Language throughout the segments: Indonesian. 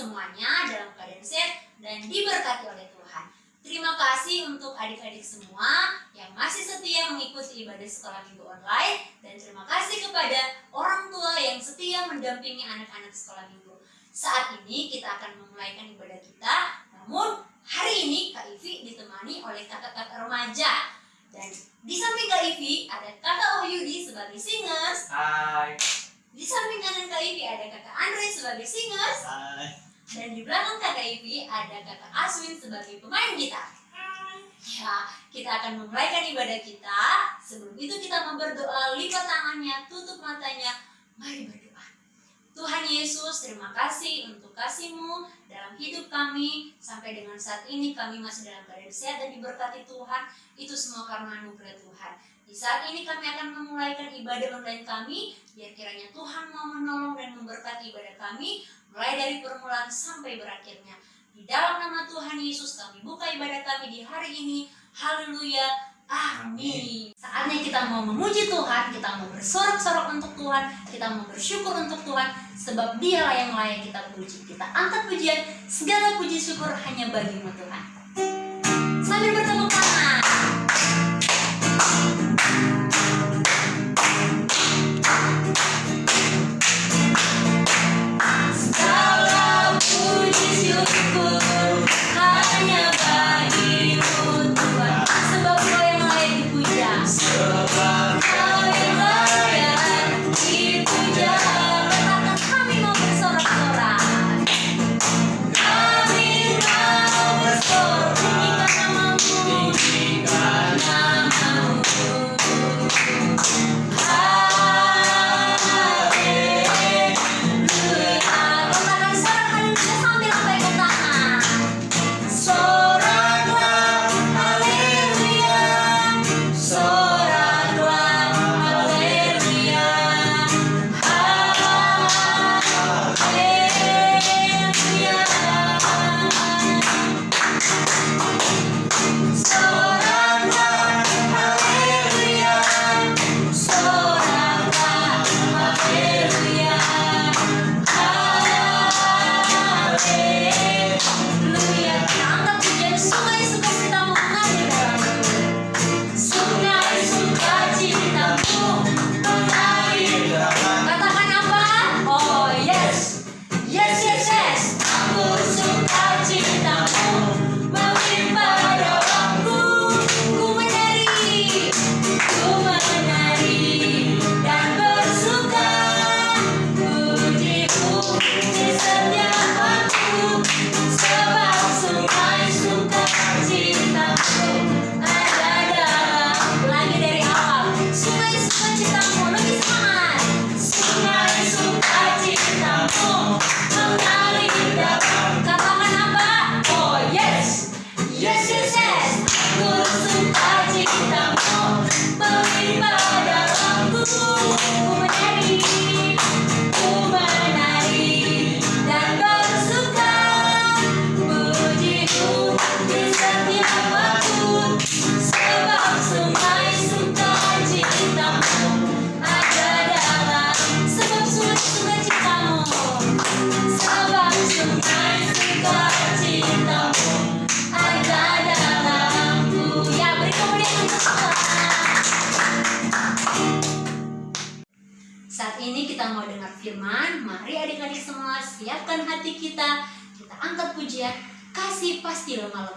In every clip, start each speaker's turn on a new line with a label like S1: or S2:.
S1: semuanya dalam keadaan sehat dan diberkati oleh Tuhan. Terima kasih untuk adik-adik semua yang masih setia mengikuti ibadah sekolah minggu online dan terima kasih kepada orang tua yang setia mendampingi anak-anak sekolah minggu. Saat ini kita akan memulaikan ibadah kita, namun hari ini Kak Ivi ditemani oleh kakak-kakak remaja dan di samping Kak Ivi ada kakak Wahyudi sebagai singers.
S2: Hai.
S1: Di samping kanan Kak Ivi ada kakak Andre sebagai singers.
S2: Hai.
S1: Dan di belakang kakak Ivi ada kakak Aswin sebagai pemain gitar. Ya, kita akan memulaikan ibadah kita. Sebelum itu kita mau berdoa, lipat tangannya, tutup matanya. Mari berdoa. Tuhan Yesus, terima kasih untuk kasih-Mu dalam hidup kami. Sampai dengan saat ini kami masih dalam keadaan sehat dan diberkati Tuhan. Itu semua karena anugerah Tuhan. Di saat ini kami akan memulaikan ibadah online kami. Biar kiranya Tuhan mau menolong dan memberkati ibadah kami. Mulai dari permulaan sampai berakhirnya. Di dalam nama Tuhan Yesus kami buka ibadah kami di hari ini. Haleluya. Amin. Saatnya kita mau memuji Tuhan, kita mau bersorak-sorak untuk Tuhan, kita mau bersyukur untuk Tuhan, sebab dialah yang layak kita puji. Kita angkat pujian, segala puji syukur hanya bagimu Tuhan. Sambil bertepuk tangan.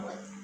S1: somewhat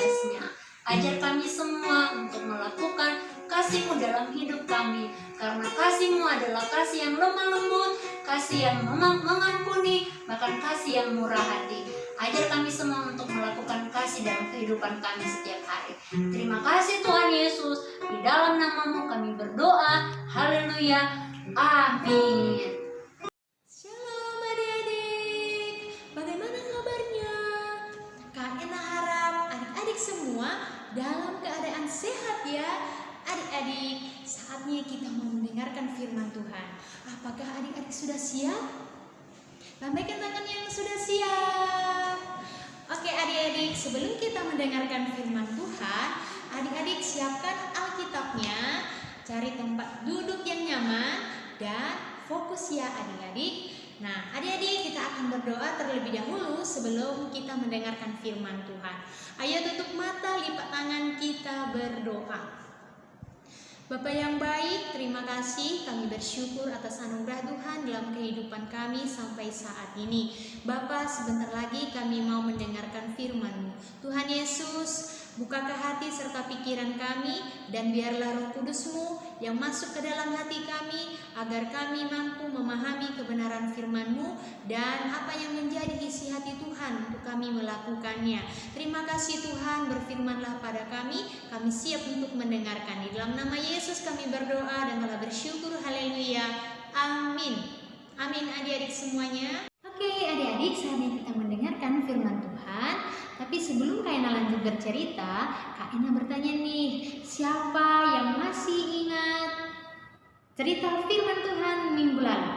S1: podcastnya. Ajar kami semua untuk melakukan kasihmu dalam hidup kami. Karena kasihmu adalah kasih yang lemah lembut, kasih yang memang mengampuni, bahkan kasih yang murah hati. Ajar kami semua untuk melakukan kasih dalam kehidupan kami setiap hari. Terima kasih Tuhan Yesus. Di dalam namamu kami berdoa. Haleluya. Amin.
S3: Dalam keadaan sehat ya. Adik-adik, saatnya kita mendengarkan firman Tuhan. Apakah adik-adik sudah siap? Lambaikan tangan yang sudah siap. Oke adik-adik, sebelum kita mendengarkan firman Tuhan, adik-adik siapkan Alkitabnya, cari tempat duduk yang nyaman, dan fokus ya adik-adik. Nah, adik-adik kita akan berdoa terlebih dahulu sebelum kita mendengarkan firman Tuhan. Ayo tutup mata, lipat tangan kita berdoa. Bapak yang baik, terima kasih kami bersyukur atas anugerah Tuhan dalam kehidupan kami sampai saat ini. Bapak, sebentar lagi kami mau mendengarkan firman-Mu. Tuhan Yesus, bukakan hati serta pikiran kami dan biarlah roh kudus-Mu yang masuk ke dalam hati kami agar kami mampu memahami kebenaran firman-Mu dan apa yang menjadi isi hati Tuhan untuk kami melakukannya. Terima kasih Tuhan, berfirmanlah pada kami, kami siap untuk mendengarkan. Di dalam nama Yesus kami berdoa dan telah bersyukur. Haleluya. Amin. Amin adik-adik semuanya. Oke adik-adik, saatnya kita mendengarkan firman Tuhan. Tapi sebelum Kak Ena lanjut bercerita, Kak Ena bertanya nih, siapa yang masih ingat cerita firman Tuhan minggu lalu?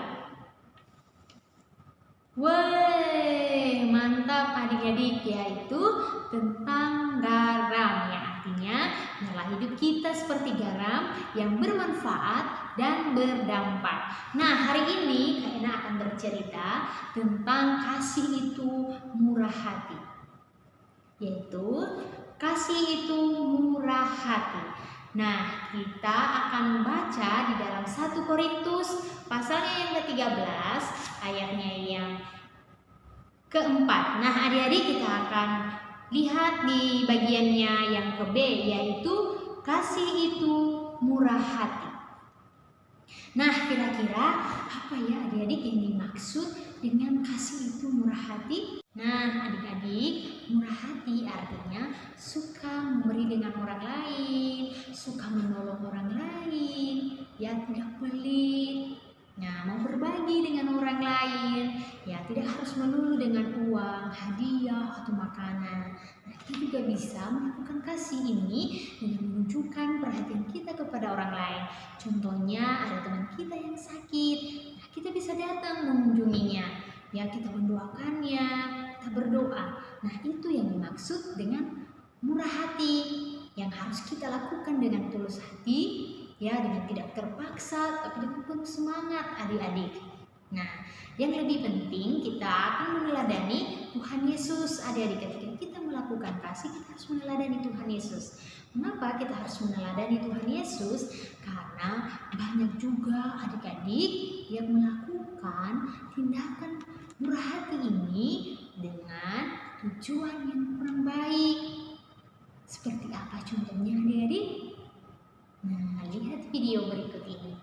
S3: Woi, mantap adik-adik yaitu tentang garam ya artinya nyala hidup kita seperti garam yang bermanfaat dan berdampak. Nah hari ini Kak Ena akan bercerita tentang kasih itu murah hati yaitu kasih itu murah hati. Nah, kita akan baca di dalam 1 Korintus pasalnya yang ke-13, ayatnya yang keempat. Nah, adik-adik kita akan lihat di bagiannya yang ke B, yaitu kasih itu murah hati. Nah, kira-kira apa ya adik-adik yang dimaksud dengan kasih itu murah hati? Nah, adik-adik, murah hati artinya suka memberi dengan orang lain, suka menolong orang lain, ya tidak pelit. Nah, mau berbagi dengan orang lain, ya tidak harus melulu dengan uang, hadiah, atau makanan. Nah, kita juga bisa melakukan kasih ini dengan menunjukkan perhatian kita kepada orang lain. Contohnya ada teman kita yang sakit, nah, kita bisa datang mengunjunginya. Ya, kita mendoakannya, kita berdoa. Nah, itu yang dimaksud dengan murah hati yang harus kita lakukan dengan tulus hati, ya dengan tidak terpaksa, tapi dengan penuh semangat adik-adik. Nah, yang lebih penting kita akan meneladani Tuhan Yesus adik-adik ketika kita melakukan kasih kita harus meneladani Tuhan Yesus. Mengapa kita harus meneladani Tuhan Yesus? Karena banyak juga adik-adik yang melakukan tindakan murah hati ini dengan tujuan yang kurang baik. Seperti apa contohnya adik-adik? Nah, lihat video berikut ini.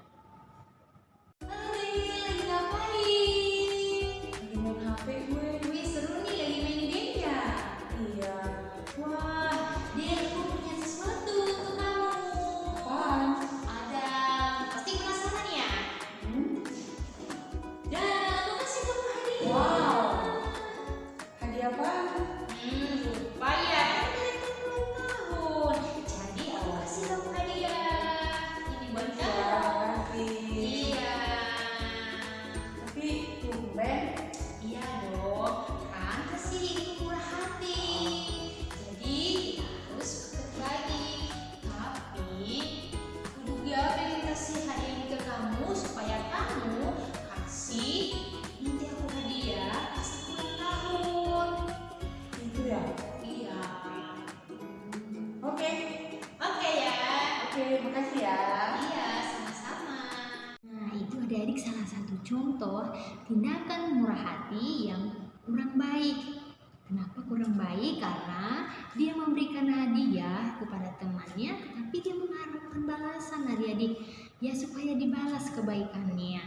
S3: Karena dia memberikan hadiah kepada temannya, tetapi dia mengharapkan balasan adik-adik. ya supaya dibalas kebaikannya.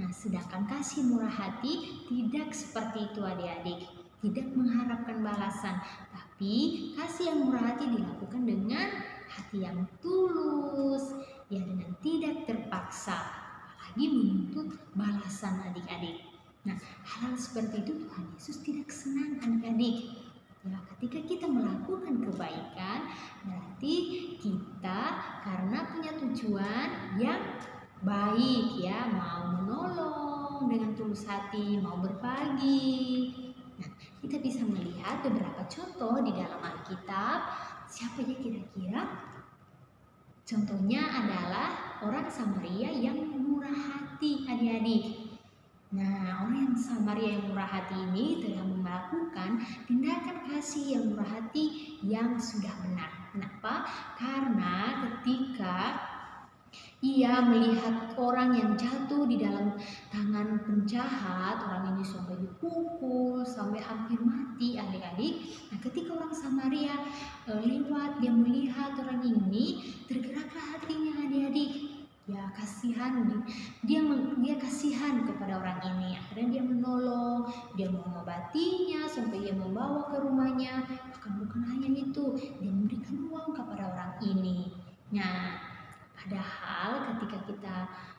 S3: Nah, sedangkan kasih murah hati tidak seperti itu adik-adik, tidak mengharapkan balasan, tapi kasih yang murah hati dilakukan dengan hati yang tulus, ya dengan tidak terpaksa, apalagi menuntut balasan adik-adik. Nah, hal seperti itu Tuhan Yesus tidak senang adik-adik. Ya, ketika kita melakukan kebaikan, berarti kita karena punya tujuan yang baik ya, mau menolong dengan tulus hati, mau berbagi. Nah, kita bisa melihat beberapa contoh di dalam Alkitab. Siapa ya kira-kira? Contohnya adalah orang Samaria yang murah hati adik-adik. Nah, orang yang Samaria yang murah hati ini telah melakukan tindakan kasih yang murah hati yang sudah benar. Kenapa? Karena ketika ia melihat orang yang jatuh di dalam tangan penjahat, orang ini sampai dipukul, sampai hampir mati adik-adik. Nah, ketika orang Samaria e, lewat, dia melihat orang ini, kasihan dia dia kasihan kepada orang ini. Akhirnya dia menolong dia mengobatinya sampai dia membawa ke rumahnya. Bahkan bukan hanya itu dia memberikan uang kepada orang ini. Nah padahal ketika kita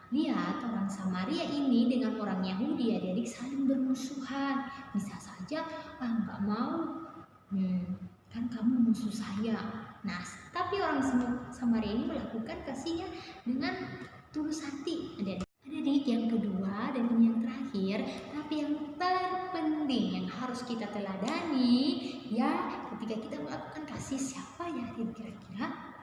S3: lihat orang Samaria ini dengan orang Yahudi adik-adik saling bermusuhan. Bisa saja ah nggak mau. Hmm, kan kamu musuh saya. Nah, tapi orang Samaria ini melakukan kasihnya dengan tulus hati. Ada adik yang kedua dan yang terakhir, tapi yang terpenting yang harus kita teladani ya ketika kita melakukan kasih siapa ya kira-kira?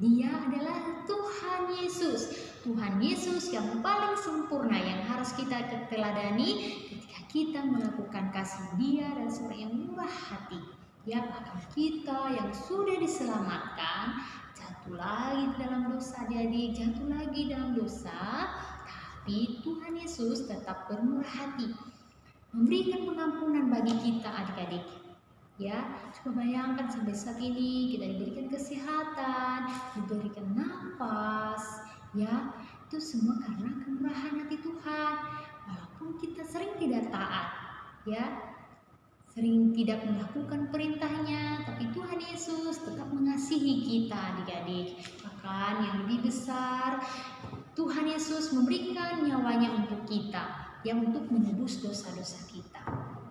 S3: Dia adalah Tuhan Yesus. Tuhan Yesus yang paling sempurna yang harus kita teladani ketika kita melakukan kasih Dia dan seorang yang murah hati ya bahkan kita yang sudah diselamatkan jatuh lagi dalam dosa. Adik jatuh lagi dalam dosa tapi Tuhan Yesus tetap bermurah hati. Memberikan pengampunan bagi kita adik-adik. Ya coba bayangkan sampai saat ini kita diberikan kesehatan diberikan nafas ya. Itu semua karena kemurahan hati Tuhan. Walaupun kita sering tidak taat ya sering tidak melakukan perintahnya, tapi Tuhan Yesus tetap mengasihi kita adik-adik. Bahkan yang lebih besar, Tuhan Yesus memberikan nyawanya untuk kita, yang untuk menebus dosa-dosa kita.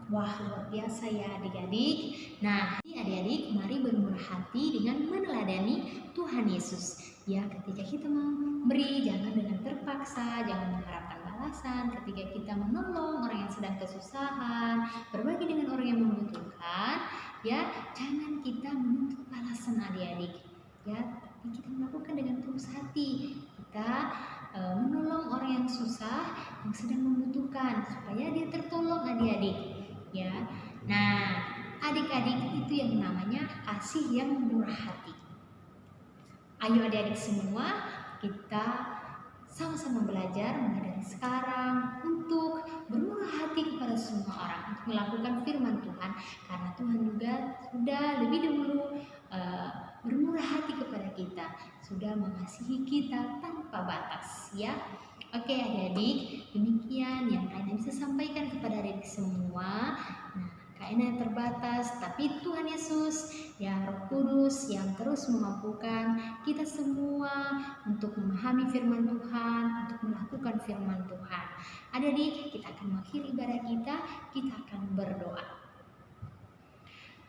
S3: Wah, luar biasa ya adik-adik. Nah, adik-adik, mari bermurah hati dengan meneladani Tuhan Yesus. Ya, ketika kita memberi, jangan dengan terpaksa, jangan mengharapkan balasan. Ketika kita menolong orang yang sedang kesusahan, berbagi dengan orang yang membutuhkan, ya, jangan kita menuntut balasan adik-adik. Ya, tapi kita melakukan dengan tulus hati. Kita e, menolong orang yang susah, yang sedang membutuhkan, supaya dia tertolong adik-adik. Ya, nah, adik-adik itu yang namanya kasih yang murah hati. Ayo adik-adik semua kita sama-sama belajar mulai sekarang untuk bermurah hati kepada semua orang untuk melakukan firman Tuhan. Karena Tuhan juga sudah lebih dahulu uh, bermurah hati kepada kita sudah mengasihi kita tanpa batas ya oke adik-adik demikian yang kalian bisa sampaikan kepada adik semua nah kayaknya terbatas, tapi Tuhan Yesus yang Roh Kudus yang terus memampukan kita semua untuk memahami firman Tuhan, untuk melakukan firman Tuhan. Adik-adik, kita akan mengakhiri ibadah kita, kita akan berdoa.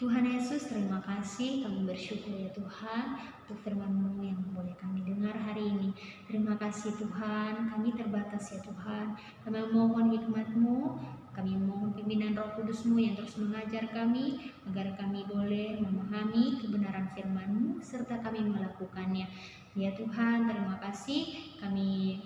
S3: Tuhan Yesus, terima kasih. Kami bersyukur ya Tuhan untuk firman-Mu yang boleh kami dengar hari ini. Terima kasih Tuhan, kami terbatas ya Tuhan. Kami mohon hikmat-Mu, kami mohon pimpinan roh kudus-Mu yang terus mengajar kami, agar kami boleh memahami kebenaran firman-Mu, serta kami melakukannya. Ya Tuhan, terima kasih. Kami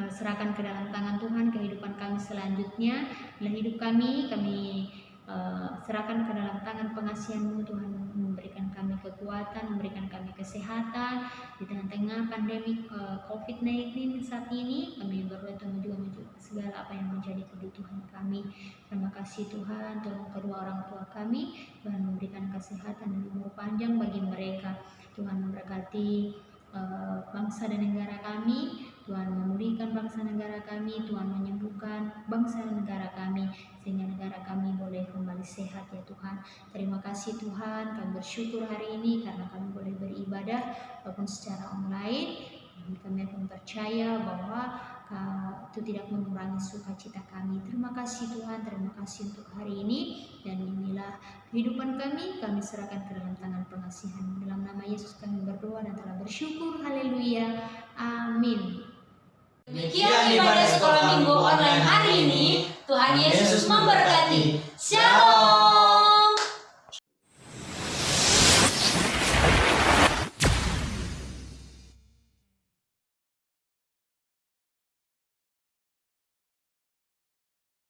S3: eh, serahkan ke dalam tangan Tuhan kehidupan kami selanjutnya. Dalam hidup kami, kami Eh, serahkan ke dalam tangan pengasihanmu Tuhan memberikan kami kekuatan, memberikan kami kesehatan. Di tengah-tengah pandemi uh, COVID-19 saat ini kami berdoa Tuhan juga segala apa yang menjadi kebutuhan kami. Terima kasih Tuhan tolong kedua orang tua kami. Dan memberikan kesehatan dan umur panjang bagi mereka. Tuhan memberkati eh, bangsa dan negara kami. Tuhan memulihkan bangsa negara kami, Tuhan menyembuhkan bangsa negara kami, sehingga negara kami boleh kembali sehat ya Tuhan. Terima kasih Tuhan, kami bersyukur hari ini karena kami boleh beribadah walaupun secara online. Kami akan percaya bahwa uh, itu tidak mengurangi sukacita kami. Terima kasih Tuhan, terima kasih untuk hari ini dan inilah kehidupan kami. Kami serahkan ke dalam tangan pengasihan. Dalam nama Yesus kami berdoa dan telah bersyukur. Haleluya. Amin.
S1: Demikian ibadah sekolah minggu online hari ini. Tuhan Yesus memberkati. Shalom.